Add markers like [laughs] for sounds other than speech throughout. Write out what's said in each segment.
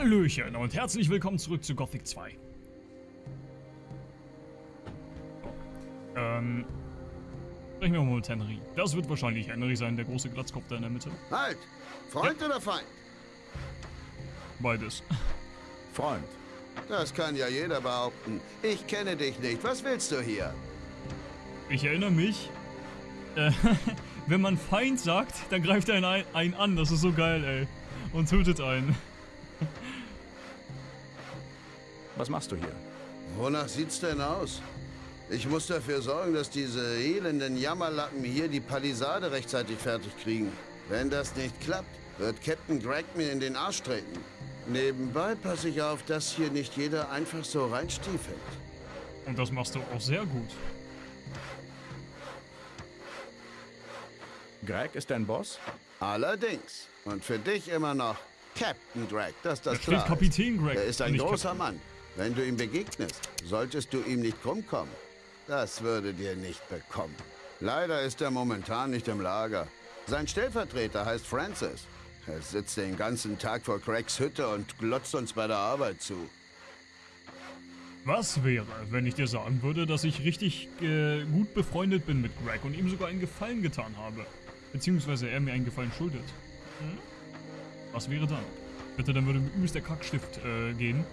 Hallöchen und herzlich willkommen zurück zu Gothic 2. Ähm, sprechen wir mal mit Henry. Das wird wahrscheinlich Henry sein, der große Glatzkopf da in der Mitte. Halt! Freund oder Feind? Beides. Freund. Das kann ja jeder behaupten. Ich kenne dich nicht. Was willst du hier? Ich erinnere mich, äh, [laughs] wenn man Feind sagt, dann greift er einen, einen an. Das ist so geil, ey. Und tötet einen. Was machst du hier? Wonach sieht's denn aus? Ich muss dafür sorgen, dass diese elenden Jammerlappen hier die Palisade rechtzeitig fertig kriegen. Wenn das nicht klappt, wird Captain Greg mir in den Arsch treten. Nebenbei passe ich auf, dass hier nicht jeder einfach so reinstiefelt. Und das machst du auch sehr gut. Greg ist dein Boss? Allerdings. Und für dich immer noch Captain Greg, dass das Da steht klar Kapitän ist. Greg. Er ist ein großer Captain. Mann. Wenn du ihm begegnest, solltest du ihm nicht krumm kommen. Das würde dir nicht bekommen. Leider ist er momentan nicht im Lager. Sein Stellvertreter heißt Francis. Er sitzt den ganzen Tag vor Craigs Hütte und glotzt uns bei der Arbeit zu. Was wäre, wenn ich dir sagen würde, dass ich richtig äh, gut befreundet bin mit Greg und ihm sogar einen Gefallen getan habe? Beziehungsweise er mir einen Gefallen schuldet. Hm? Was wäre dann? Bitte, dann würde mir der Kackstift äh, gehen.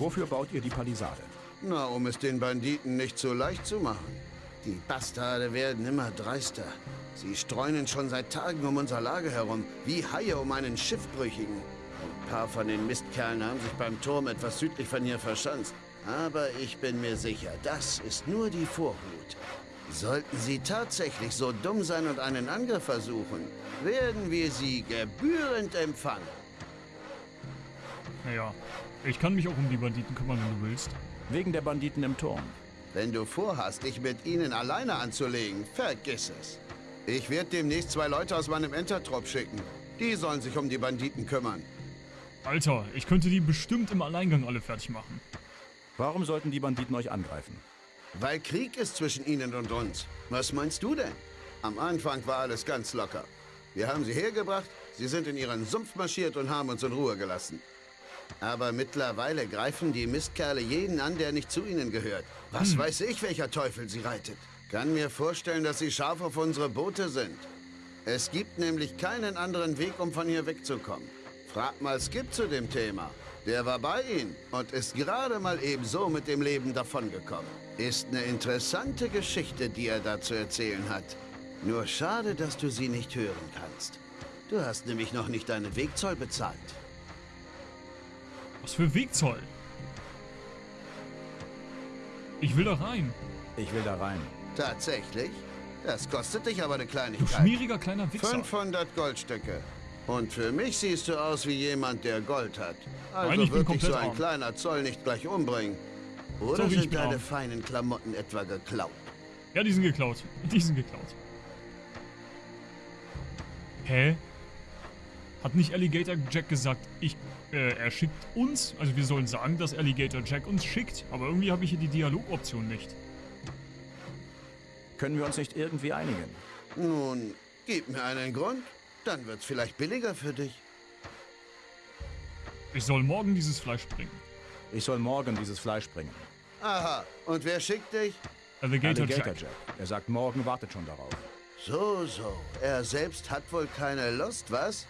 Wofür baut ihr die Palisade? Na, um es den Banditen nicht so leicht zu machen. Die Bastarde werden immer dreister. Sie streunen schon seit Tagen um unser Lager herum, wie Haie um einen Schiffbrüchigen. Ein paar von den Mistkerlen haben sich beim Turm etwas südlich von hier verschanzt. Aber ich bin mir sicher, das ist nur die Vorhut. Sollten sie tatsächlich so dumm sein und einen Angriff versuchen, werden wir sie gebührend empfangen. Naja, ich kann mich auch um die Banditen kümmern, wenn du willst. Wegen der Banditen im Turm. Wenn du vorhast, dich mit ihnen alleine anzulegen, vergiss es. Ich werde demnächst zwei Leute aus meinem Entertrop schicken. Die sollen sich um die Banditen kümmern. Alter, ich könnte die bestimmt im Alleingang alle fertig machen. Warum sollten die Banditen euch angreifen? Weil Krieg ist zwischen ihnen und uns. Was meinst du denn? Am Anfang war alles ganz locker. Wir haben sie hergebracht, sie sind in ihren Sumpf marschiert und haben uns in Ruhe gelassen. Aber mittlerweile greifen die Mistkerle jeden an, der nicht zu ihnen gehört. Was weiß ich, welcher Teufel sie reitet. Kann mir vorstellen, dass sie scharf auf unsere Boote sind. Es gibt nämlich keinen anderen Weg, um von hier wegzukommen. Frag mal Skip zu dem Thema. Der war bei ihnen und ist gerade mal ebenso mit dem Leben davongekommen. Ist eine interessante Geschichte, die er da zu erzählen hat. Nur schade, dass du sie nicht hören kannst. Du hast nämlich noch nicht deinen Wegzoll bezahlt. Was für Wegzoll? Ich will da rein. Ich will da rein. Tatsächlich? Das kostet dich aber eine Du Kleinigkeit. schmieriger kleiner Wichser. 500 Goldstücke. Und für mich siehst du aus wie jemand, der Gold hat. Also Nein, ich wird dich so ein arm. kleiner Zoll nicht gleich umbringen. Oder ich sind deine arm. feinen Klamotten etwa geklaut? Ja, die sind geklaut. Die sind geklaut. Hä? Hat nicht Alligator Jack gesagt, ich, äh, er schickt uns? Also wir sollen sagen, dass Alligator Jack uns schickt. Aber irgendwie habe ich hier die Dialogoption nicht. Können wir uns nicht irgendwie einigen? Nun, gib mir einen Grund. Dann wird's vielleicht billiger für dich. Ich soll morgen dieses Fleisch bringen. Ich soll morgen dieses Fleisch bringen. Aha, und wer schickt dich? Alligator, Alligator Jack. Jack. Er sagt, morgen wartet schon darauf. So, so. Er selbst hat wohl keine Lust, was?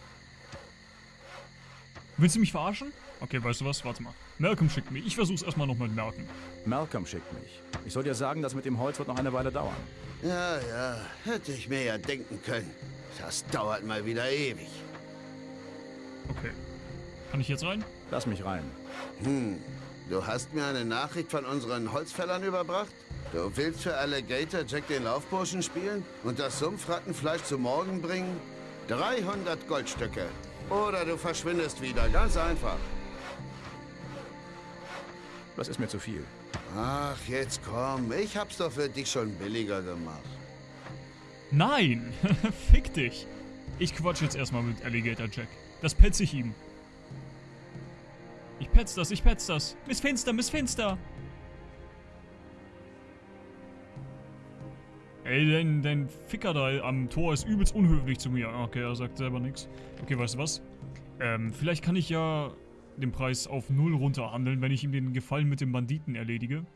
Willst du mich verarschen? Okay, weißt du was? Warte mal. Malcolm schickt mich. Ich versuch's erstmal noch mit Malcolm. Malcolm schickt mich. Ich soll dir sagen, das mit dem Holz wird noch eine Weile dauern. Ja, ja, hätte ich mir ja denken können. Das dauert mal wieder ewig. Okay. Kann ich jetzt rein? Lass mich rein. Hm, du hast mir eine Nachricht von unseren Holzfällern überbracht? Du willst für Alligator Jack den Laufburschen spielen und das Sumpfrattenfleisch zu morgen bringen? 300 Goldstücke. Oder du verschwindest wieder, ganz einfach. Das ist mir zu viel. Ach, jetzt komm, ich hab's doch für dich schon billiger gemacht. Nein! [laughs] Fick dich! Ich quatsch jetzt erstmal mit Alligator Jack. Das petz ich ihm. Ich petz das, ich petz das. Miss Finster, Miss Finster! Ey, dein, dein Ficker da am Tor ist übelst unhöflich zu mir. Okay, er sagt selber nichts. Okay, weißt du was? Ähm, vielleicht kann ich ja den Preis auf null runterhandeln, wenn ich ihm den Gefallen mit dem Banditen erledige.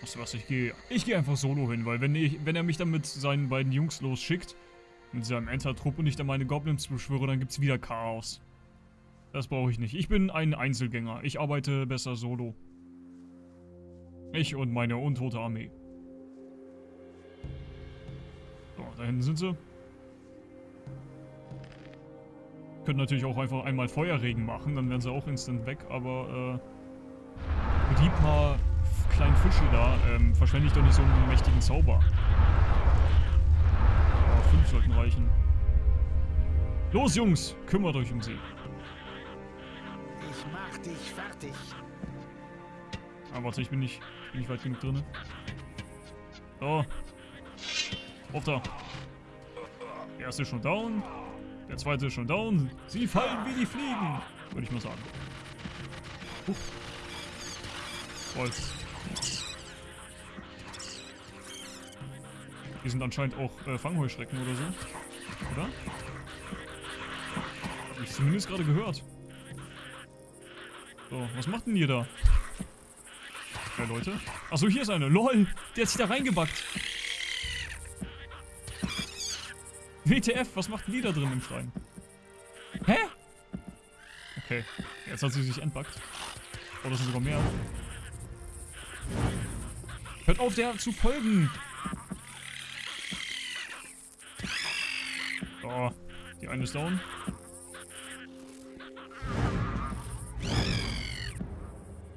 Weißt du was, ich gehe ich gehe einfach solo hin, weil wenn, ich, wenn er mich dann mit seinen beiden Jungs losschickt, mit seinem Enter-Trupp und ich dann meine Goblins beschwöre, dann gibt's wieder Chaos. Das brauche ich nicht. Ich bin ein Einzelgänger. Ich arbeite besser solo. Ich und meine untote Armee. So, da hinten sind sie. Können natürlich auch einfach einmal Feuerregen machen, dann wären sie auch instant weg, aber äh, die paar kleinen Fische da ähm, verschwende ich doch nicht so einen mächtigen Zauber. Aber fünf sollten reichen. Los, Jungs, kümmert euch um sie. Ich mach dich fertig. Ah, warte, ich bin nicht, bin nicht weit genug drin. So. Auf da. Der erste ist schon down. Der zweite ist schon down. Sie fallen wie die Fliegen, würde ich mal sagen. Uff. Holz. Die sind anscheinend auch äh, Fangheuschrecken oder so. Oder? Hab ich zumindest gerade gehört. So, was macht denn ihr da? Ja, Leute. Achso, hier ist eine. LOL! Der hat sich da reingebackt. WTF, was macht denn die da drin im Schrein? Hä? Okay, jetzt hat sie sich entbackt. Oh, das sind sogar mehr. Hört auf, der zu folgen! Oh, die eine ist down.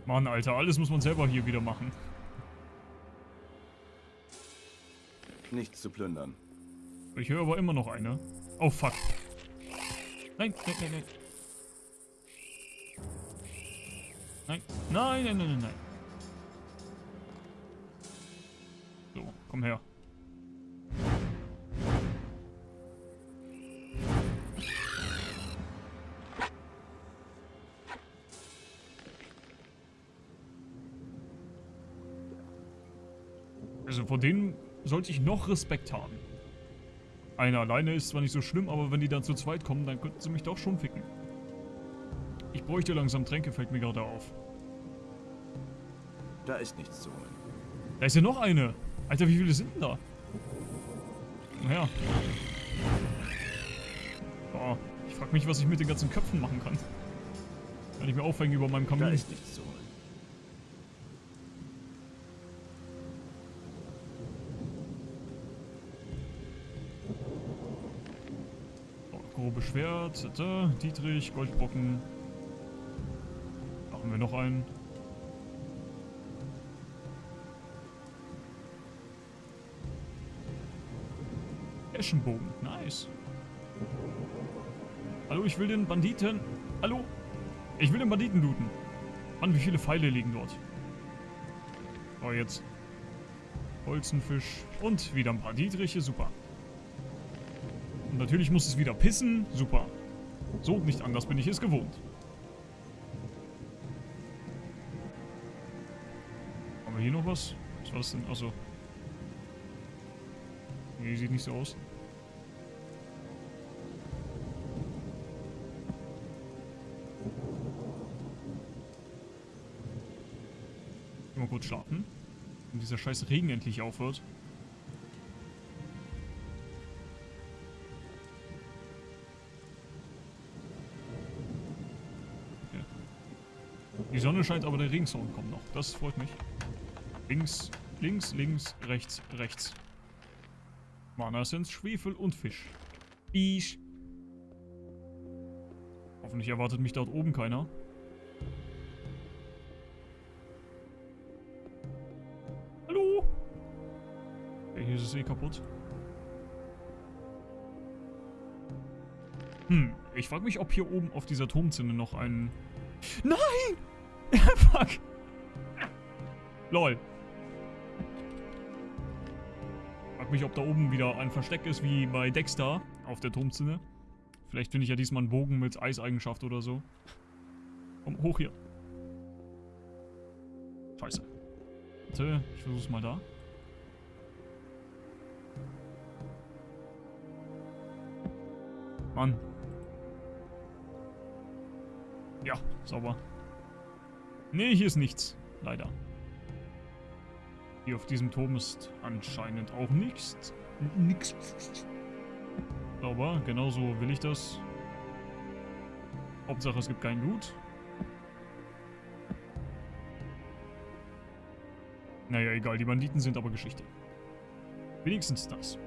Mann, Alter, alles muss man selber hier wieder machen. Nichts zu plündern. Ich höre aber immer noch eine. Oh, fuck. Nein, nein, nein, nein. Nein, nein, nein, nein, nein, nein. So, komm her. Vor denen sollte ich noch Respekt haben. Einer alleine ist zwar nicht so schlimm, aber wenn die dann zu zweit kommen, dann könnten sie mich doch schon ficken. Ich bräuchte langsam Tränke, fällt mir gerade auf. Da ist nichts zu holen. Da ist ja noch eine. Alter, wie viele sind denn da? Naja. Oh, ich frag mich, was ich mit den ganzen Köpfen machen kann. Kann ich mir aufhängen über meinem Da Kamin. ist nichts zu holen. Oh, grobe Schwert, tata, Dietrich, Goldbrocken. Machen wir noch einen. Eschenbogen, nice. Hallo, ich will den Banditen. Hallo? Ich will den Banditen looten. Mann, wie viele Pfeile liegen dort? Oh, jetzt. Holzenfisch und wieder ein paar Dietriche, super. Natürlich muss es wieder pissen. Super. So, nicht anders bin ich es gewohnt. Haben wir hier noch was? Was war das denn? Achso. Nee, sieht nicht so aus. Mal kurz schlafen. Wenn dieser scheiß Regen endlich aufhört. Die Sonne scheint, aber der Regensound kommt noch. Das freut mich. Links, links, links, rechts, rechts. Mana sind Schwefel und Fisch. Fisch. Hoffentlich erwartet mich dort oben keiner. Hallo? Okay, hier ist es eh kaputt. Hm, ich frage mich, ob hier oben auf dieser Turmzinne noch ein... Nein! Fuck. Lol. Frag mich, ob da oben wieder ein Versteck ist, wie bei Dexter auf der Turmzinne. Vielleicht finde ich ja diesmal einen Bogen mit Eiseigenschaft oder so. Komm, hoch hier. Scheiße. Warte, ich versuch's mal da. Mann. Ja, sauber. Nee, hier ist nichts. Leider. Hier auf diesem Turm ist anscheinend auch nichts. Nix. Sauber, genauso will ich das. Hauptsache es gibt kein Loot. Naja, egal, die Banditen sind aber Geschichte. Wenigstens das.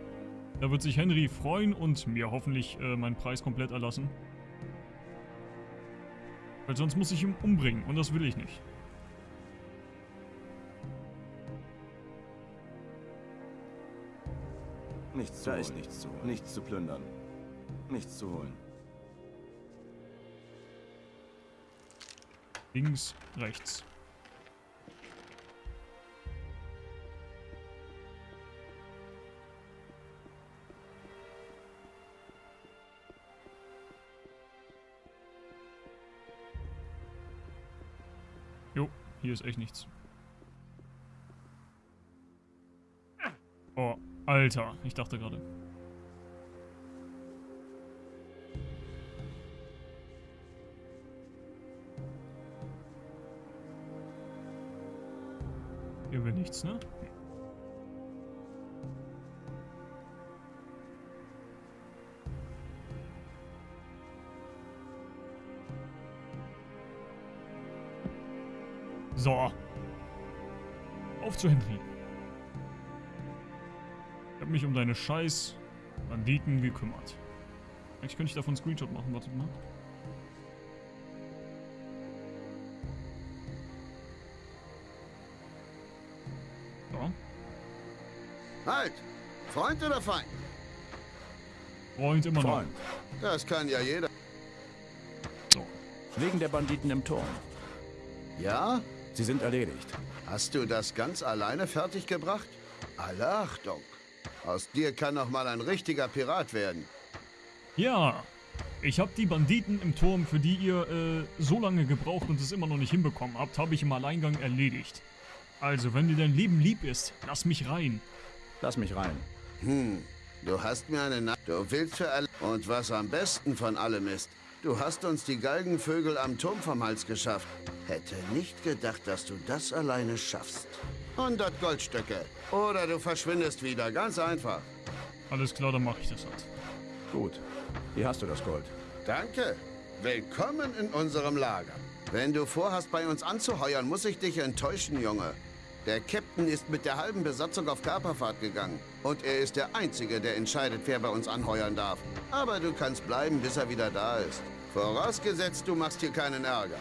Da wird sich Henry freuen und mir hoffentlich äh, meinen Preis komplett erlassen. Weil sonst muss ich ihn umbringen und das will ich nicht. Nichts zu Da holen. ist nichts zu holen. Nichts zu plündern. Nichts zu holen. Links, rechts. Hier ist echt nichts. Oh, Alter, ich dachte gerade. Hier will nichts, ne? So. Auf zu Henry. Ich habe mich um deine scheiß Banditen gekümmert. Eigentlich könnte ich davon einen Screenshot machen, wartet mal. So. Halt! Freund oder Feind? Freund immer noch. Freund, Das kann ja jeder. So. wegen der Banditen im Turm. Ja? Sie sind erledigt. Hast du das ganz alleine fertiggebracht? Alle Achtung! Aus dir kann noch mal ein richtiger Pirat werden. Ja, ich habe die Banditen im Turm, für die ihr äh, so lange gebraucht und es immer noch nicht hinbekommen habt, habe ich im Alleingang erledigt. Also, wenn dir dein Leben lieb ist, lass mich rein. Lass mich rein. Hm, du hast mir eine Nacht. Du willst für alle. Und was am besten von allem ist, du hast uns die Galgenvögel am Turm vom Hals geschafft. Hätte nicht gedacht, dass du das alleine schaffst. 100 Goldstücke. Oder du verschwindest wieder. Ganz einfach. Alles klar, dann mache ich das halt. Gut. Hier hast du das Gold. Danke. Willkommen in unserem Lager. Wenn du vorhast, bei uns anzuheuern, muss ich dich enttäuschen, Junge. Der Captain ist mit der halben Besatzung auf Kaperfahrt gegangen. Und er ist der Einzige, der entscheidet, wer bei uns anheuern darf. Aber du kannst bleiben, bis er wieder da ist. Vorausgesetzt, du machst hier keinen Ärger.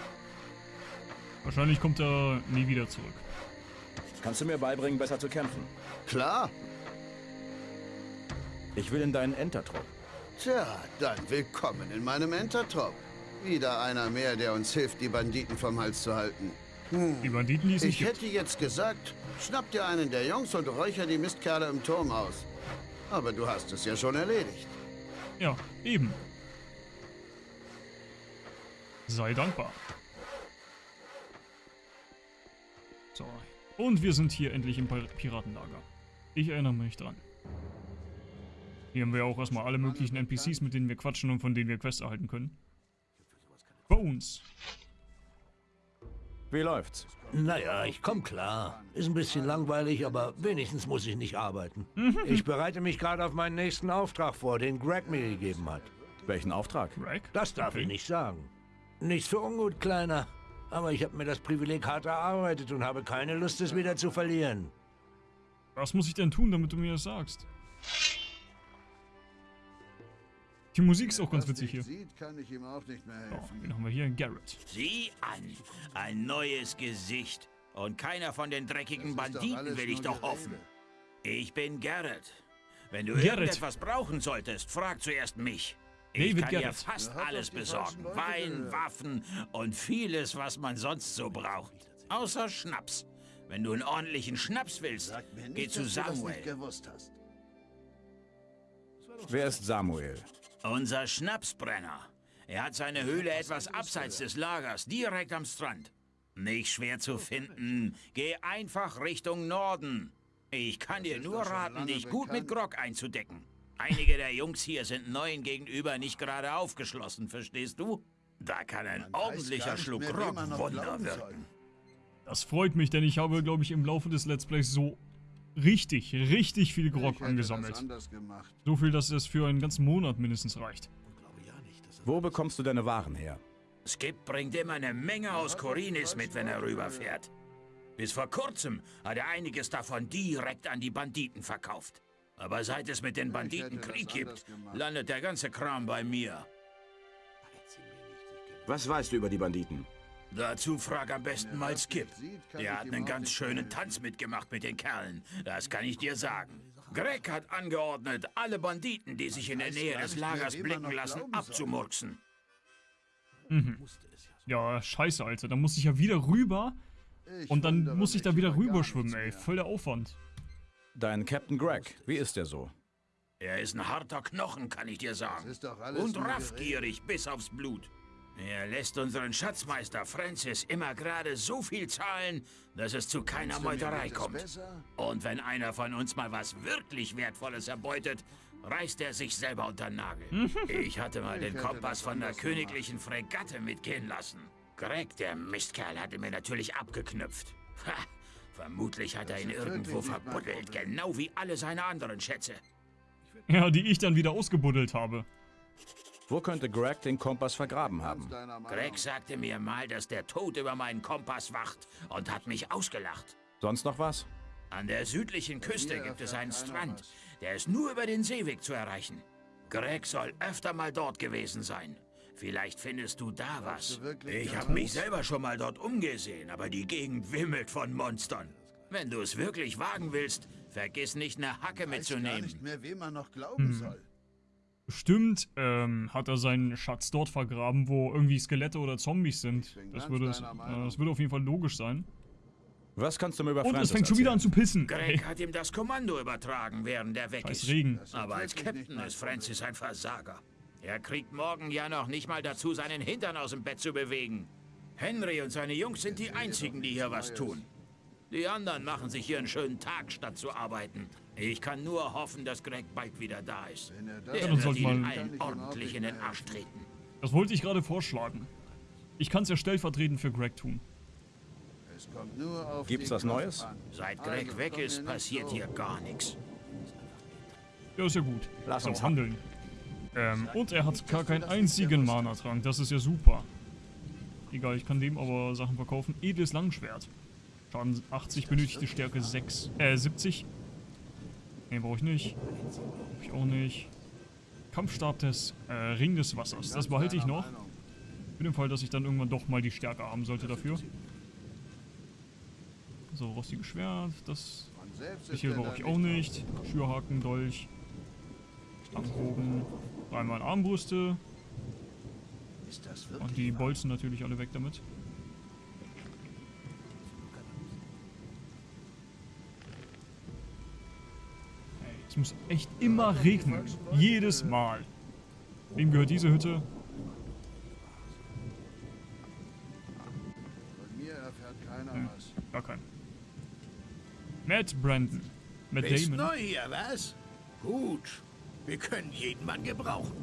Wahrscheinlich kommt er nie wieder zurück. Kannst du mir beibringen, besser zu kämpfen? Klar? Ich will in deinen Entertrupp. Tja, dann willkommen in meinem Entertrupp. Wieder einer mehr, der uns hilft, die Banditen vom Hals zu halten. Die Banditen, die es nicht Ich gibt. hätte jetzt gesagt, schnapp dir einen der Jungs und räucher die Mistkerle im Turm aus. Aber du hast es ja schon erledigt. Ja, eben. Sei dankbar. So. Und wir sind hier endlich im Pir- Piratenlager. Ich erinnere mich dran. Hier haben wir auch erstmal alle möglichen NPCs, mit denen wir quatschen und von denen wir Quests erhalten können. Bones. Wie läuft's? Naja, ich komm klar. Ist ein bisschen langweilig, aber wenigstens muss ich nicht arbeiten. Ich bereite mich gerade auf meinen nächsten Auftrag vor, den Greg mir gegeben hat. Welchen Auftrag? Greg? Das darf Okay. ich nicht sagen. Nichts für ungut, Kleiner. Aber ich habe mir das Privileg hart erarbeitet und habe keine Lust, es wieder zu verlieren. Was muss ich denn tun, damit du mir das sagst? Die Musik ist auch ganz witzig hier. Sieht, kann ich ihm auch nicht mehr So, helfen. wen haben wir hier? Garrett. Sieh an, ein neues Gesicht. Und keiner von den dreckigen Banditen will ich doch hoffen. Ich bin Garrett. Wenn du Garrett. irgendetwas brauchen solltest, frag zuerst mich. Ich David kann dir Garrett. fast alles besorgen. Wein. Waffen und vieles, was man sonst so braucht. Außer Schnaps. Wenn du einen ordentlichen Schnaps willst, mir geh nicht, zu nicht Samuel. gewusst hast. Wer ist Samuel? Unser Schnapsbrenner. Er hat seine Höhle etwas abseits des Lagers, direkt am Strand. Nicht schwer zu finden. Geh einfach Richtung Norden. Ich kann dir nur raten, dich gut mit. Grog einzudecken. Einige der Jungs hier sind neuen gegenüber nicht gerade aufgeschlossen, verstehst du? Da kann ein ordentlicher Schluck Grog Wunder wirken. Das freut mich, denn ich habe, glaube ich, im Laufe des Let's Plays so richtig, richtig viel Grog angesammelt. So viel, dass es für einen ganzen Monat mindestens reicht. Wo bekommst du deine Waren her? Skip bringt immer eine Menge aus Korinis mit, wenn er rüberfährt. Bis vor kurzem hat er einiges davon direkt an die Banditen verkauft. Aber seit es mit den Banditen Krieg gibt, landet der ganze Kram bei mir. Was weißt du über die Banditen? Dazu frag am besten mal Skip. Der hat einen ganz schönen. Tanz mitgemacht mit den Kerlen. Das kann ich dir sagen. Greg hat angeordnet, alle Banditen, die sich in der Nähe des Lagers blicken lassen, abzumurksen. Ja, scheiße, Alter. Dann muss ich ja wieder rüber und dann muss ich da wieder über gar rüberschwimmen, nichts ey. Voll der Aufwand. Dein Captain Greg, wie ist der so? Er ist ein harter Knochen, kann ich dir sagen. Das ist doch alles Und raffgierig bis aufs Blut. Er lässt unseren Schatzmeister Francis immer gerade so viel zahlen, dass es zu keiner Meuterei kommt. Und wenn einer von uns mal was wirklich Wertvolles erbeutet, reißt er sich selber unter den Nagel. [laughs] Ich hatte mal den Kompass von der königlichen Fregatte mitgehen lassen. Greg, der Mistkerl, hatte mir natürlich abgeknüpft. Ha, vermutlich hat er ihn irgendwo verbuddelt, genau wie alle seine anderen Schätze. Ja, die ich dann wieder ausgebuddelt habe. Wo könnte Greg den Kompass vergraben haben? Greg sagte mir mal, dass der Tod über meinen Kompass wacht und hat mich ausgelacht. Sonst noch was? An der südlichen Küste Hier gibt es einen Strand. was. Der ist nur über den Seeweg zu erreichen. Greg soll öfter mal dort gewesen sein. Vielleicht findest du da was. du wirklich, Ich habe mich selber schon mal dort umgesehen, aber die Gegend wimmelt von Monstern. Wenn du es wirklich wagen willst, vergiss nicht eine Hacke Ich weiß gar mitzunehmen. nicht mehr, wem man noch glauben soll. Bestimmt ähm, hat er seinen Schatz dort vergraben, wo irgendwie Skelette oder Zombies sind. Das würde, deiner äh, das würde auf jeden Fall logisch sein. Was kannst du mir über Und Francis es fängt schon wieder an zu pissen. Greg hat ihm das Kommando übertragen, während er weg Scheiß ist. Regen. Aber als Captain ist Francis ein Versager. Er kriegt morgen ja noch nicht mal dazu, seinen Hintern aus dem Bett zu bewegen. Henry und seine Jungs sind die einzigen, die hier was tun. Die anderen machen sich hier einen schönen Tag, statt zu arbeiten. Ich kann nur hoffen, dass Greg bald wieder da ist. Wenn er das Der dann wird ihnen allen ordentlich in den Arsch treten. Das wollte ich gerade vorschlagen. Ich kann es ja stellvertretend für Greg tun. Es kommt nur auf Gibt's was Neues? Seit Greg weg ist, passiert hier gar nichts. Ja, ist ja gut. Lass so, uns handeln. Ähm, und er hat gar keinen einzigen Mana-Trank. Das ist ja super. Egal, ich kann dem aber Sachen verkaufen. Edles Langschwert. Schaden 80, benötigte Stärke 6. Äh, 70. Ne, brauche ich nicht. Brauche ich auch nicht. Kampfstab des äh, Ring des Wassers. Das behalte ich noch. Für den Fall, dass ich dann irgendwann doch mal die Stärke haben sollte dafür. So, rostiges Schwert. Das hier brauche ich auch nicht. Schürhaken, Dolch, Stangenbogen, dreimal Armbrüste und die Bolzen natürlich alle weg damit. Es muss echt immer regnen. Jedes Mal. Wem gehört diese Hütte? Von mir erfährt keiner Hm. was. Gar kein. Matt Brandon. Matt Bist Damon. neu hier, was? Gut. Wir können jeden Mann gebrauchen.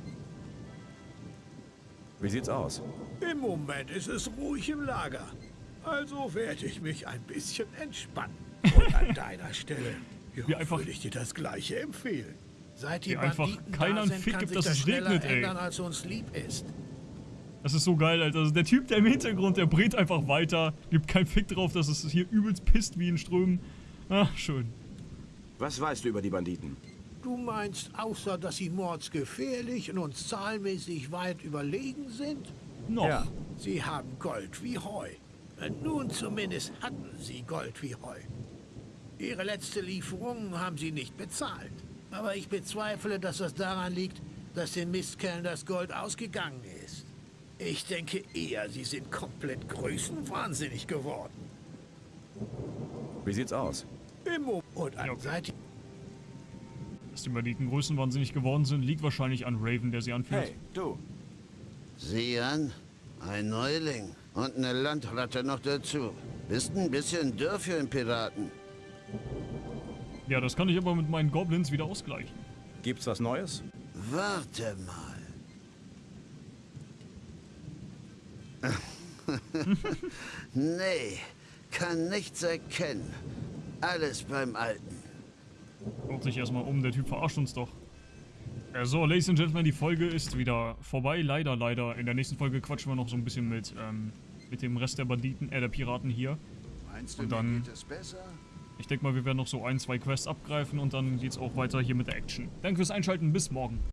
Wie sieht's aus? Im Moment ist es ruhig im Lager. Also werde ich mich ein bisschen entspannen. Und an [laughs] deiner Stelle ja, einfach- würde ich dir das Gleiche empfehlen. Seit die einfach Banditen keiner da einen sind, Fick gibt, dass das es regnet, ey. ändern, als uns lieb ist. Das ist so geil, Alter. Also der Typ, der im Hintergrund, der brät einfach weiter, gibt keinen Fick drauf, dass es hier übelst pisst wie in Strömen. Ach, schön. Was weißt du über die Banditen? Du meinst, außer dass sie mordsgefährlich und uns zahlenmäßig weit überlegen sind? Noch. Ja. Sie haben Gold wie Heu. Nun zumindest hatten sie Gold wie Heu. Ihre letzte Lieferung haben sie nicht bezahlt. Aber ich bezweifle, dass das daran liegt, dass den Mistkerlen das Gold ausgegangen ist. Ich denke eher, sie sind komplett größenwahnsinnig geworden. Wie sieht's aus? Im Mo und seit Dass die Banditen größenwahnsinnig geworden sind, liegt wahrscheinlich an Raven, der sie anführt. Hey, du. Sieh an, ein Neuling und eine Landratte noch dazu. Bist ein bisschen dürr für einen Piraten. Ja, das kann ich aber mit meinen Goblins wieder ausgleichen. Gibt's was Neues? Warte mal. [laughs] [laughs] nee, kann nichts erkennen. Alles beim Alten. Schaut sich erstmal um, der Typ verarscht uns doch. Äh, so, Ladies and Gentlemen, die Folge ist wieder vorbei. Leider, leider. In der nächsten Folge quatschen wir noch so ein bisschen mit, ähm, mit dem Rest der Banditen, äh, der Piraten hier. Meinst du, Und dann- geht es besser? Ich denke mal, wir werden noch so ein, zwei Quests abgreifen und dann geht's auch weiter hier mit der Action. Danke fürs Einschalten, bis morgen.